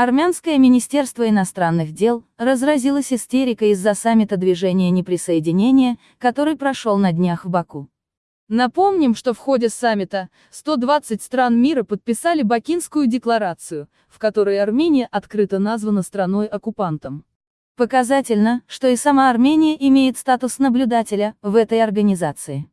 Армянское министерство иностранных дел разразилось истерикой из-за саммита движения неприсоединения, который прошел на днях в Баку. Напомним, что в ходе саммита 120 стран мира подписали Бакинскую декларацию, в которой Армения открыто названа страной-оккупантом. Показательно, что и сама Армения имеет статус наблюдателя в этой организации.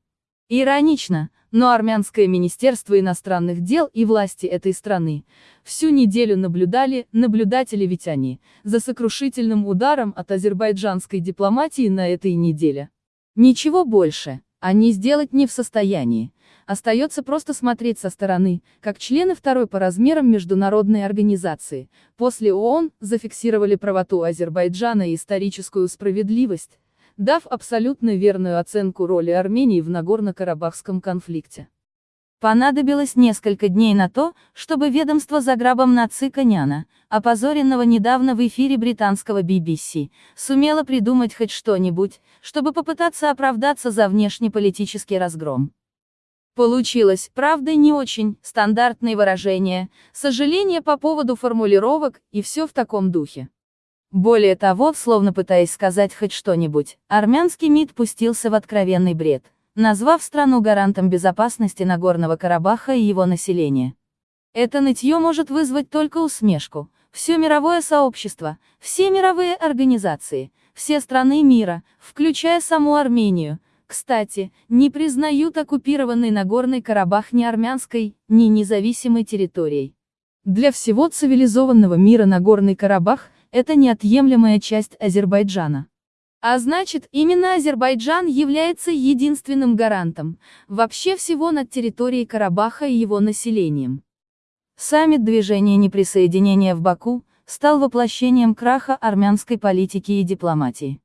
Иронично, но армянское министерство иностранных дел и власти этой страны всю неделю наблюдали, наблюдатели ведь они, за сокрушительным ударом от азербайджанской дипломатии на этой неделе. Ничего больше, они сделать не в состоянии. Остается просто смотреть со стороны, как члены второй по размерам международной организации, после ООН, зафиксировали правоту Азербайджана и историческую справедливость, дав абсолютно верную оценку роли Армении в Нагорно-Карабахском конфликте. Понадобилось несколько дней на то, чтобы ведомство за грабом Наци Коняна, опозоренного недавно в эфире британского BBC, сумело придумать хоть что-нибудь, чтобы попытаться оправдаться за внешнеполитический разгром. Получилось, правда не очень, стандартные выражения, сожаление по поводу формулировок, и все в таком духе. Более того, словно пытаясь сказать хоть что-нибудь, армянский МИД пустился в откровенный бред, назвав страну гарантом безопасности Нагорного Карабаха и его населения. Это нытье может вызвать только усмешку. Все мировое сообщество, все мировые организации, все страны мира, включая саму Армению, кстати, не признают оккупированный Нагорный Карабах ни армянской, ни независимой территорией. Для всего цивилизованного мира Нагорный Карабах это неотъемлемая часть Азербайджана. А значит, именно Азербайджан является единственным гарантом вообще всего над территорией Карабаха и его населением. Саммит движения неприсоединения в Баку стал воплощением краха армянской политики и дипломатии.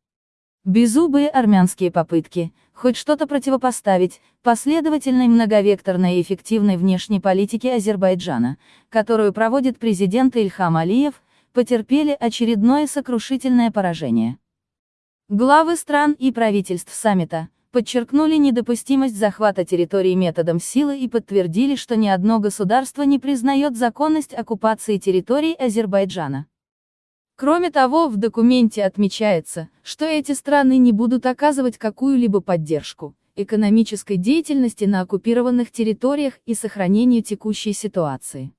Беззубые армянские попытки, хоть что-то противопоставить, последовательной многовекторной и эффективной внешней политике Азербайджана, которую проводит президент Ильхам Алиев, потерпели очередное сокрушительное поражение. Главы стран и правительств саммита подчеркнули недопустимость захвата территорий методом силы и подтвердили, что ни одно государство не признает законность оккупации территорий Азербайджана. Кроме того, в документе отмечается, что эти страны не будут оказывать какую-либо поддержку экономической деятельности на оккупированных территориях и сохранению текущей ситуации.